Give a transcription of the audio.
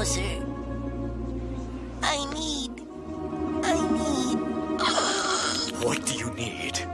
closer. I need... I need... What do you need?